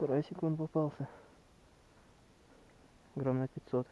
Карасик он попался. Грамм на 500.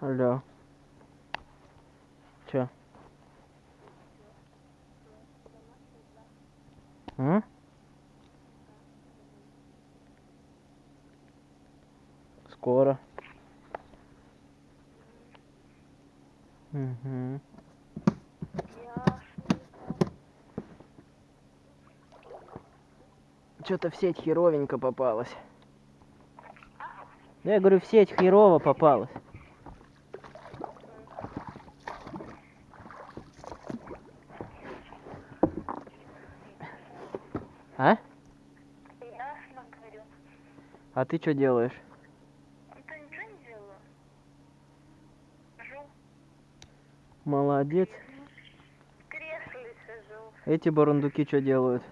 Алло. Чё? М? Скоро. Угу. Что-то в сеть херовенько попалась. Я говорю, в сеть херово попалась. А? Ясно, говорю. А ты что делаешь? Да ничего не делаю. Жу. Молодец. В кресле сижу. Эти бурундуки что делают?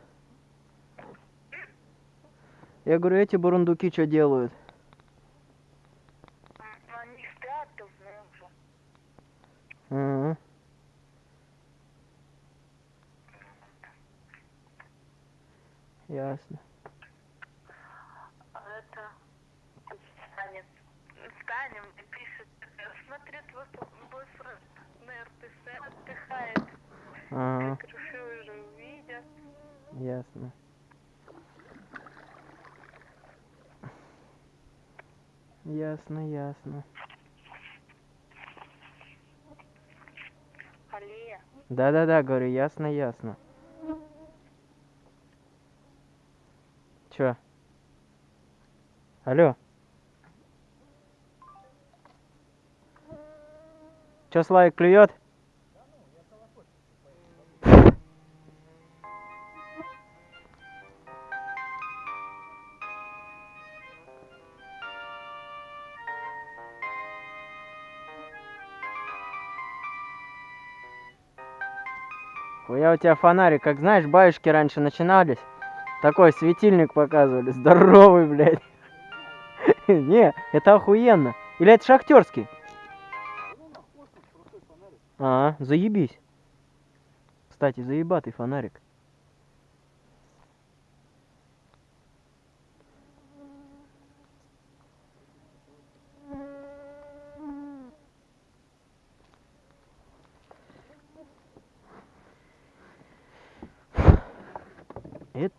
Я говорю, эти бурундуки что делают? Они спят уже. Ага. Ясно. Ага, Крыши уже увидят. ясно. Ясно, ясно. Да-да-да, говорю, ясно, ясно. Чё? Алло? Чё, Славик клюет? Хуя у тебя фонарик, как знаешь, баюшки раньше начинались. Такой светильник показывали, здоровый, блядь. Не, это охуенно. Или это шахтерский? А, заебись. Кстати, заебатый фонарик.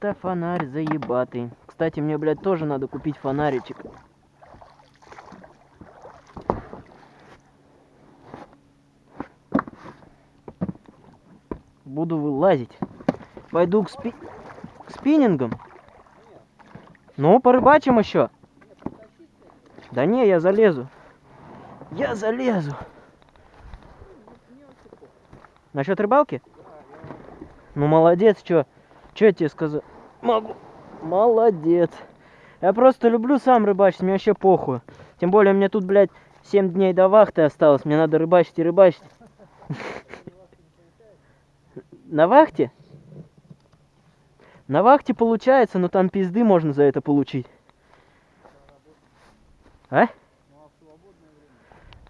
Это фонарь заебатый. Кстати, мне, блядь, тоже надо купить фонаричек. Буду вылазить. Пойду к, спи... к спиннингам. Ну, порыбачим еще. Да не, я залезу. Я залезу. Насчет рыбалки? Ну, молодец, чё? Чё я тебе сказал? Могу. Молодец. Я просто люблю сам рыбачить, мне вообще похуй. Тем более мне тут, блядь, 7 дней до вахты осталось. Мне надо рыбачить и рыбачить. На вахте? На вахте получается, но там пизды можно за это получить. А?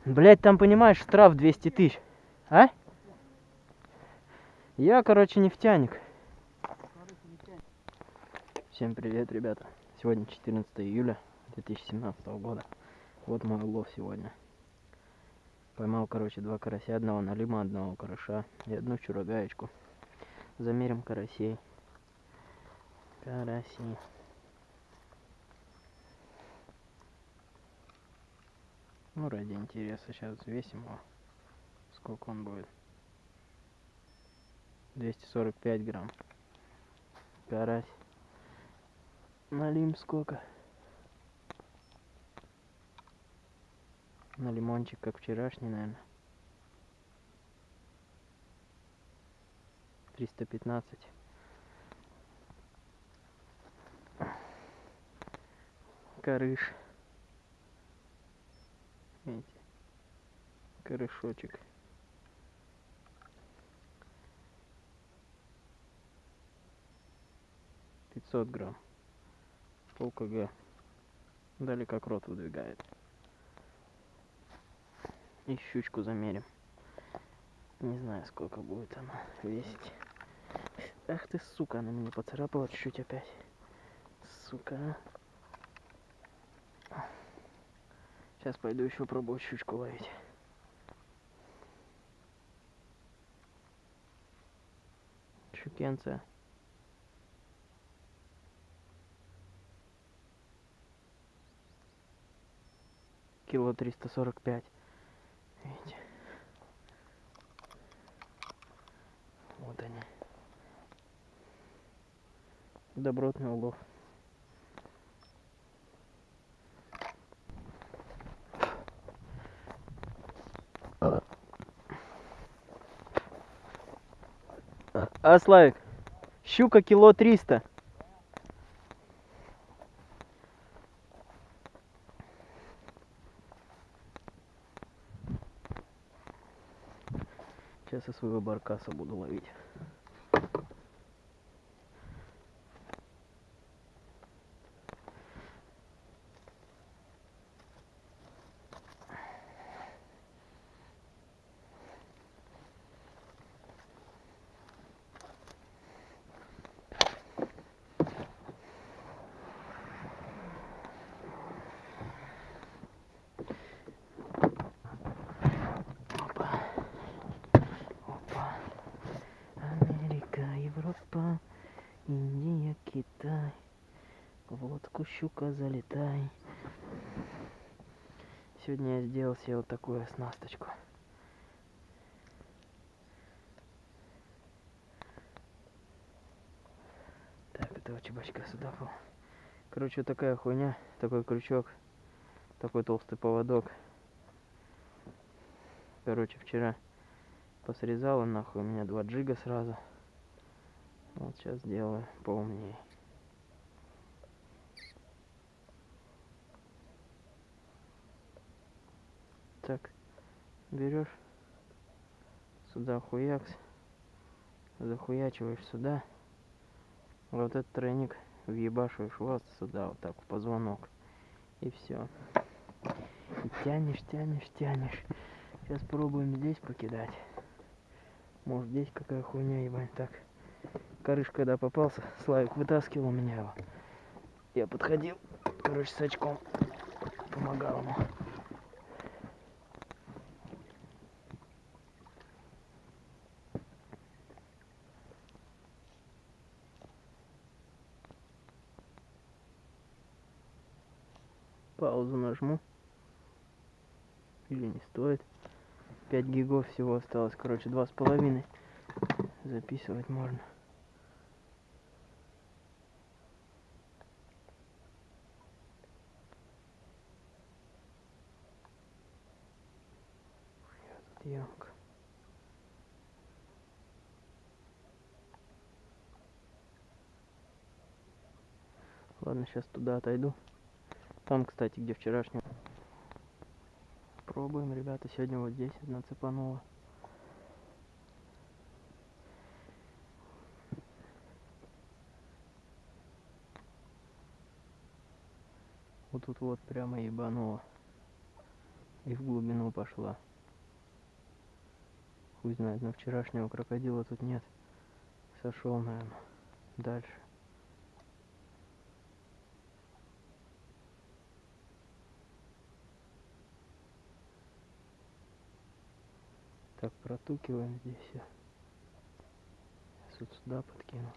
Блять, там, понимаешь, штраф 200 тысяч. А? Я, короче, нефтяник. Всем привет, ребята. Сегодня 14 июля 2017 года. Вот мой улов сегодня. Поймал, короче, два карася, одного налима, одного караша и одну чурагаечку. Замерим карасей. Караси. Ну, ради интереса сейчас взвесим его. Сколько он будет? 245 грамм. Карась. Налим сколько? На лимончик, как вчерашний, наверное. 315. Карыш. Видите? Карышочек. Пятьсот грамм. Пол кг. Дали как рот выдвигает. И щучку замерим. Не знаю, сколько будет она весить. Ах ты, сука, она меня поцарапала чуть-чуть опять. Сука. Сейчас пойду еще пробовать щучку ловить. Щукенция. Кило триста сорок пять. Видите? Вот они. Добротный улов. А, Славик, щука кило триста. Сейчас своего баркаса буду ловить. Щука залетай. Сегодня я сделал себе вот такую оснасточку. Так, этого чебачка сюда был. Короче, вот такая хуйня, такой крючок, такой толстый поводок. Короче, вчера посрезала нахуй у меня два джига сразу. Вот сейчас сделаю поумнее. Так, берешь сюда хуякс, захуячиваешь сюда, вот этот тройник въебашиваешь вот сюда, вот так в позвонок, и все. И тянешь, тянешь, тянешь. Сейчас пробуем здесь покидать. Может здесь какая хуйня, ебать, так. Корыш, когда попался, Славик вытаскивал меня его. Я подходил, короче, с очком. Помогал ему. 5 гигов всего осталось. Короче, два с половиной. Записывать можно. Ямка. Ладно, сейчас туда отойду. Там, кстати, где вчерашний. Пробуем, ребята. Сегодня вот здесь одна цепанула. Вот тут вот прямо ебанула. И в глубину пошла. Хуй знает, но вчерашнего крокодила тут нет. Сошел, наверное. Дальше. Так, протукиваем здесь все. Вот сюда подкину.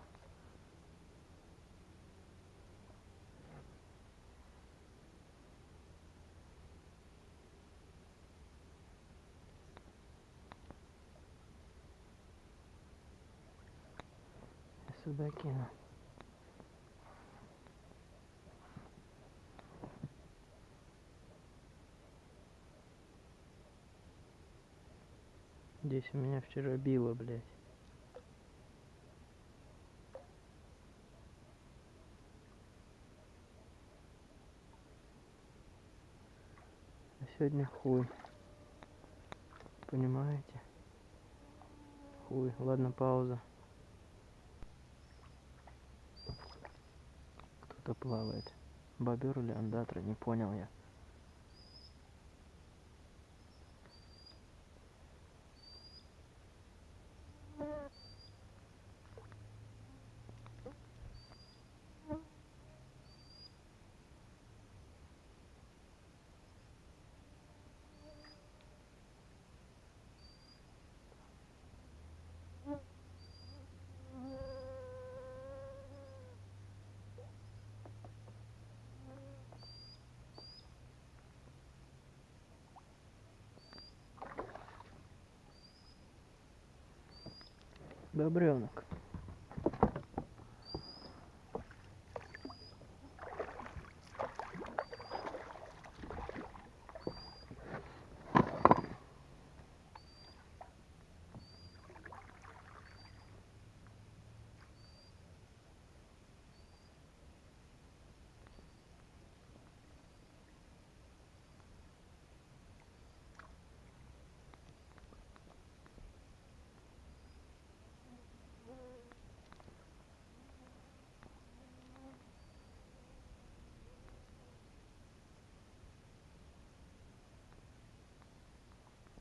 Сюда кину. Здесь у меня вчера било, блядь. А сегодня хуй. Понимаете? Хуй. Ладно, пауза. Кто-то плавает. Бобер или андатра, не понял я. Добренок.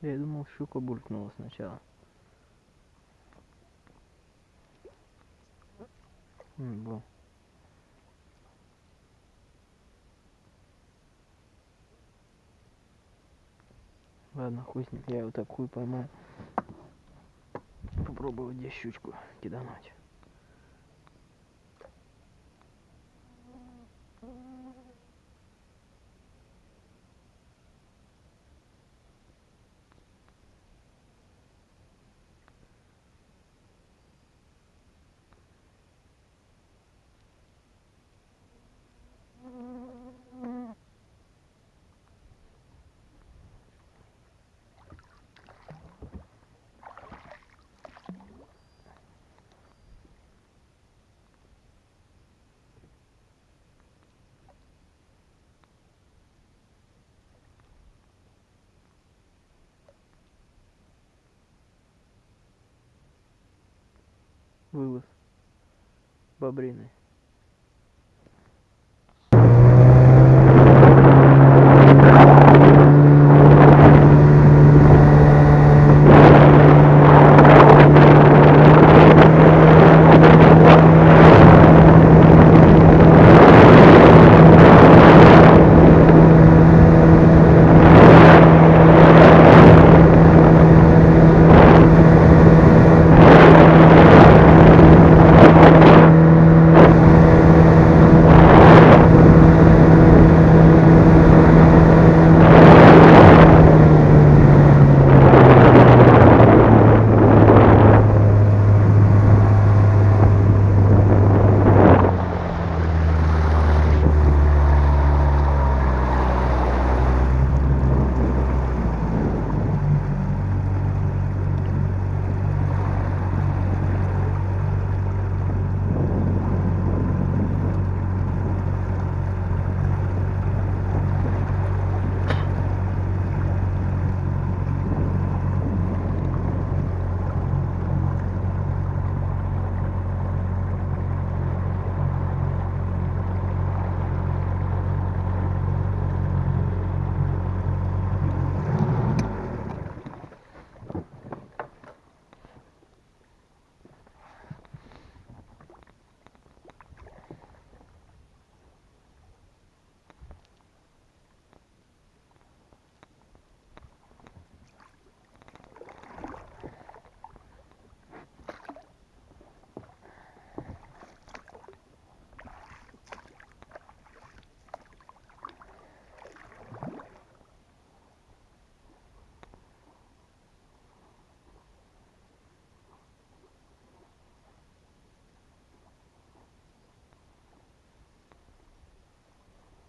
Я думал, щука булькнула сначала. Во. Ладно, хуй я его так хуй поймаю. Попробую здесь щучку кидануть. Вылаз. Бобрины.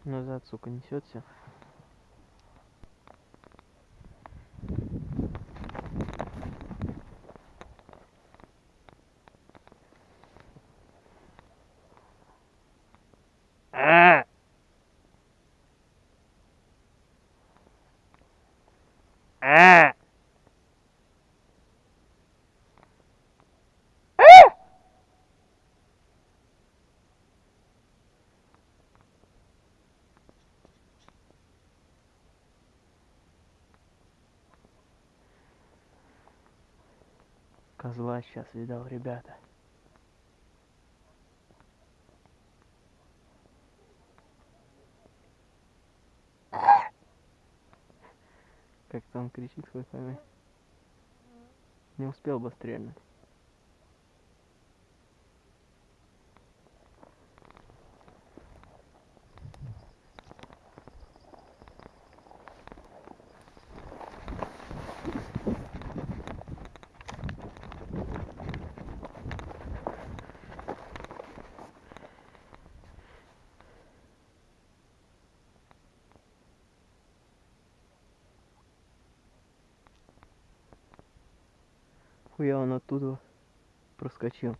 Назад, сука, несет все. А! А! Козла сейчас видал, ребята. Как там кричит хоть пойми. Не успел бы стрельнуть. Хуя он оттуда проскочил.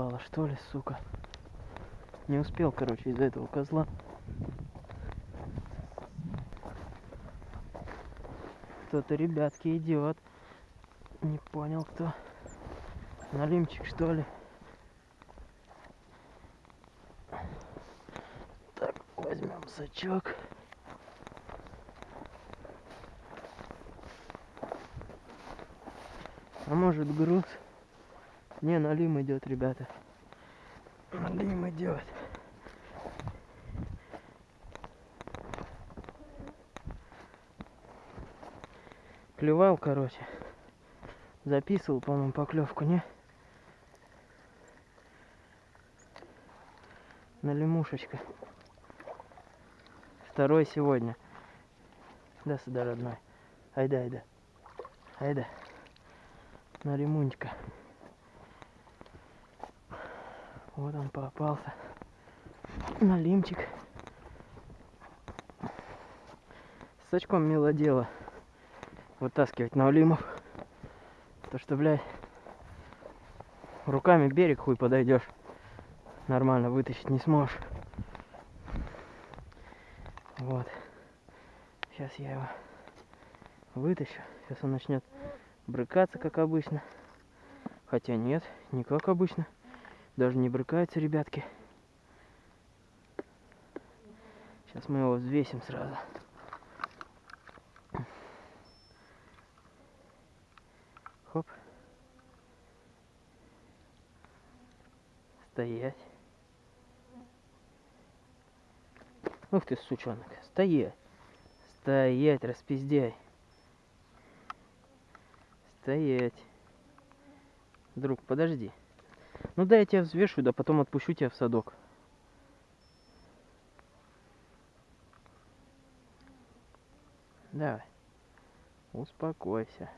Просто клевало, что ли, сука. Не успел, короче, из-за этого козла. Кто-то, ребятки, идет. Не понял, кто. Налимчик, что ли? Так, возьмем сачок. А может груз? Не, налим идет, ребята. Налим идет. Клевал, короче. Записывал, по-моему, поклевку, не? На лимушечка. Второй сегодня. Да сюда, родной. Айда, айда. Айда. На лимунчика. Вот он попался. Налимчик. С очком мило дело. Вытаскивать налимов. То что, блядь, руками берег хуй подойдешь. Нормально вытащить не сможешь. Вот. Сейчас я его вытащу. Сейчас он начнет брыкаться, как обычно. Хотя нет, не как обычно. Даже не брыкается, ребятки. Сейчас мы его взвесим сразу. Хоп. Стоять. Ух ты, сучонок. Стоять. Стоять, распиздяй. Стоять. Друг, подожди. Ну да, я тебя взвешу, да потом отпущу тебя в садок. Давай. Успокойся.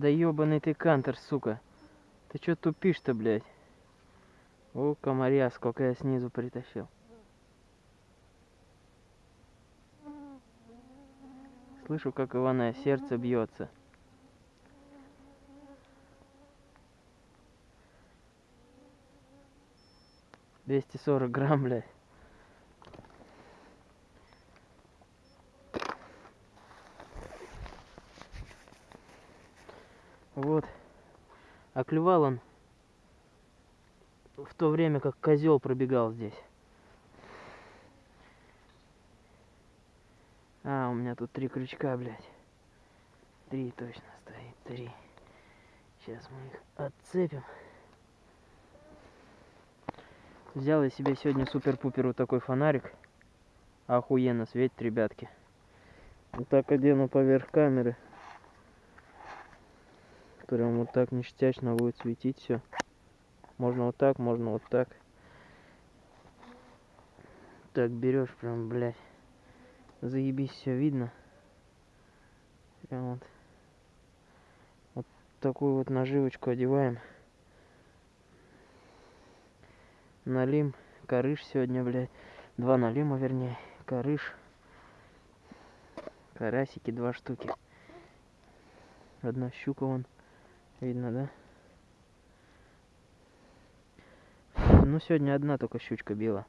Да ёбаный ты кантер, сука. Ты чё тупишь-то, блядь? О, комаря, сколько я снизу притащил. Слышу, как Ивана сердце бьется. Двести сорок грамм, блядь. Вот. Клювал он в то время как козел пробегал здесь. А, у меня тут три крючка, блядь. Три точно стоит, три. Сейчас мы их отцепим. Взял я себе сегодня супер-пупер вот такой фонарик. Охуенно светит, ребятки. Вот так одену поверх камеры. Прям вот так ништячно будет светить все. Можно вот так, можно вот так. Так берешь прям, блядь. Заебись, все видно. Прям вот. Вот такую вот наживочку одеваем. Налим. Корыш сегодня, блядь. Два налима, вернее. Корыш. Карасики два штуки. Одна щука вон. Видно, да? Ну, сегодня одна только щучка била.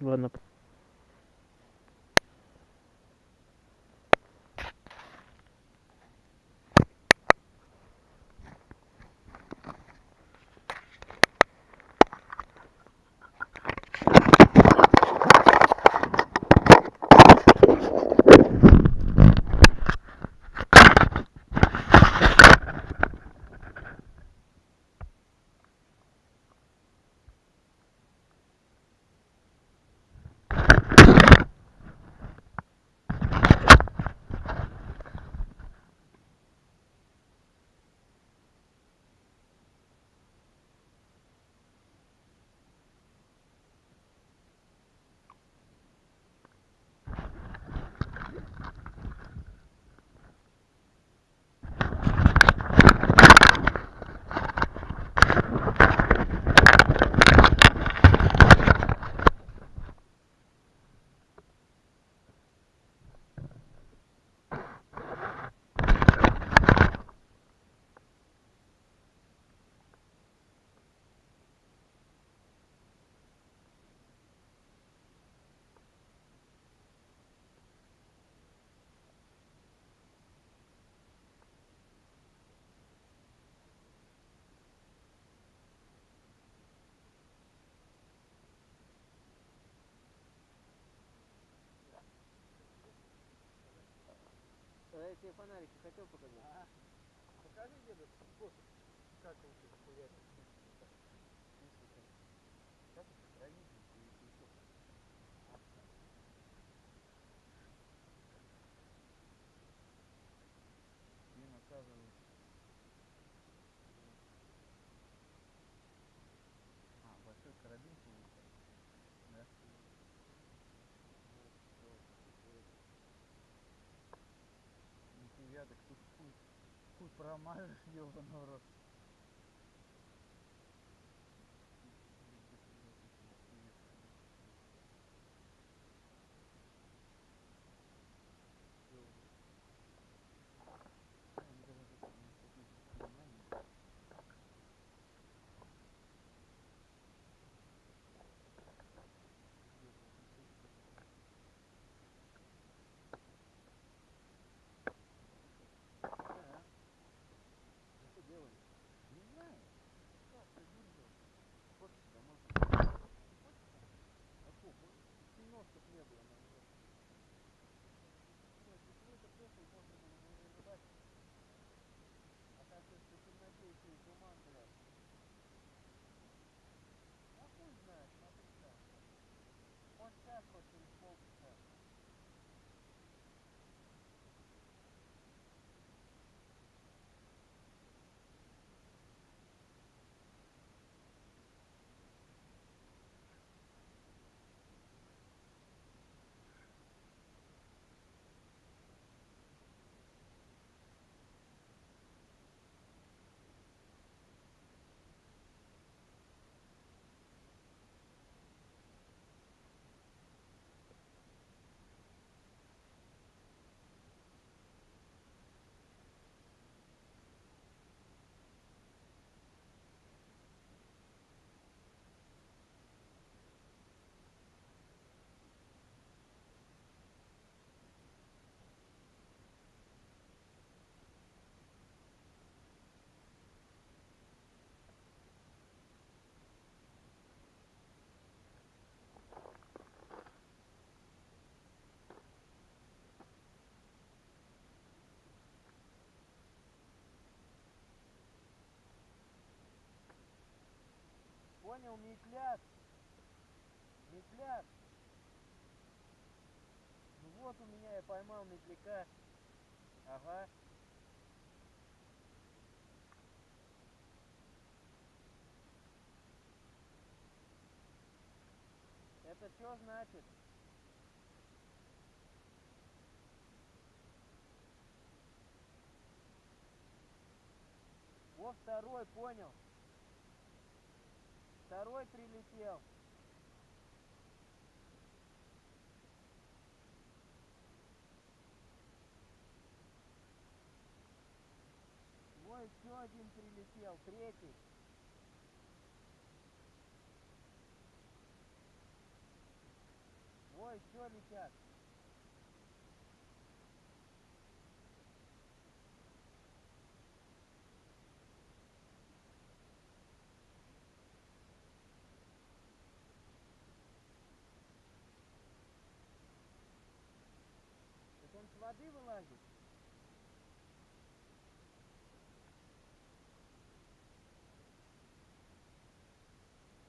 Ладно. П- А я тебе фонарики хотел показать. Покажи деду способ, как лучше популярно. Как это хранить и еще Мне наказывают. А, большой карабин получается. Да? Нихуя, так тут хуй, хуй промажешь, ебаный в рот. Понял, метляк? Метляк. Ну вот у меня я поймал метляка. Ага. Это что значит? Во второй, понял. Второй прилетел. Во еще один прилетел, третий. Во еще летят. Так он с воды вылазит?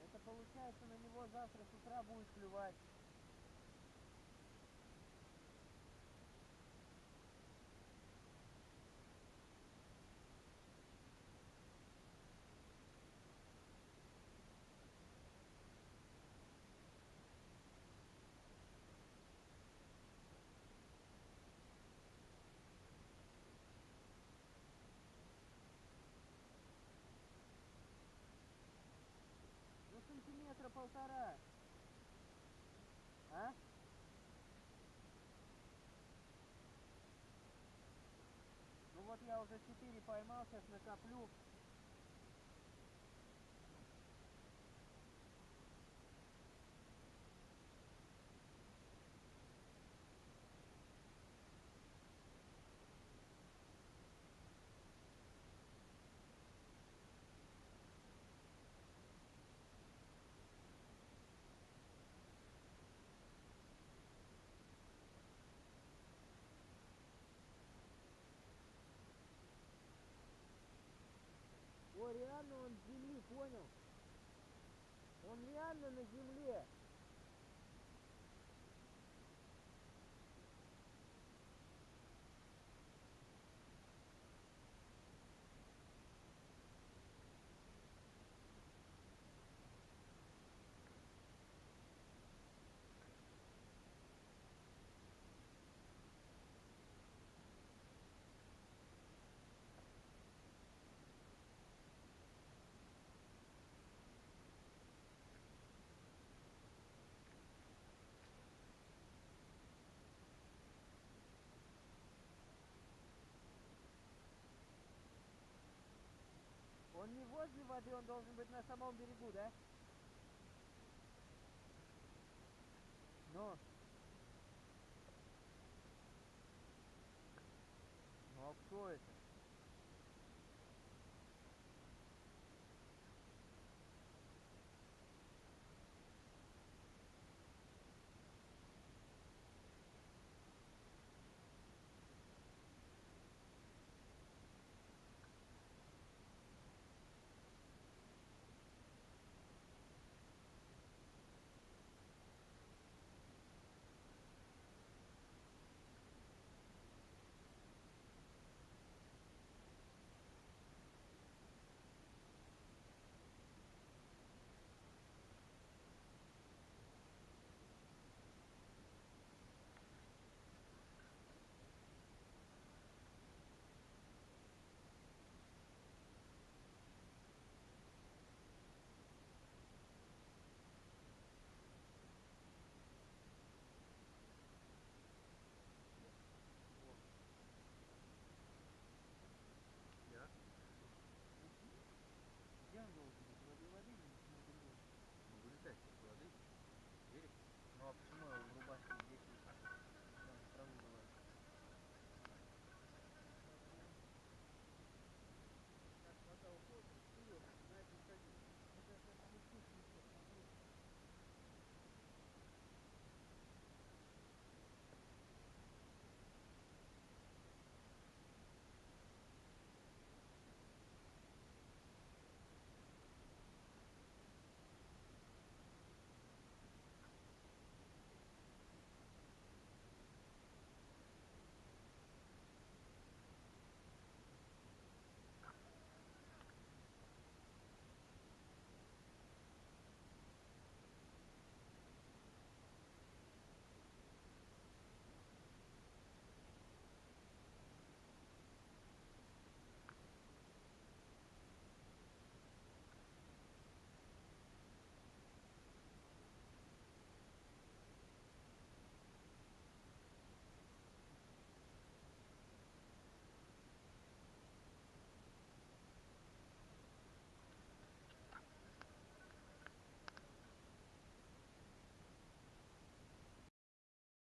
Это получается на него завтра с утра будет клювать. Ну сантиметра полтора. А? Ну вот я уже четыре поймал, сейчас накоплю. О, реально он с земли, понял? Он реально на земле. Он не возле воды, он должен быть на самом берегу, да? Но.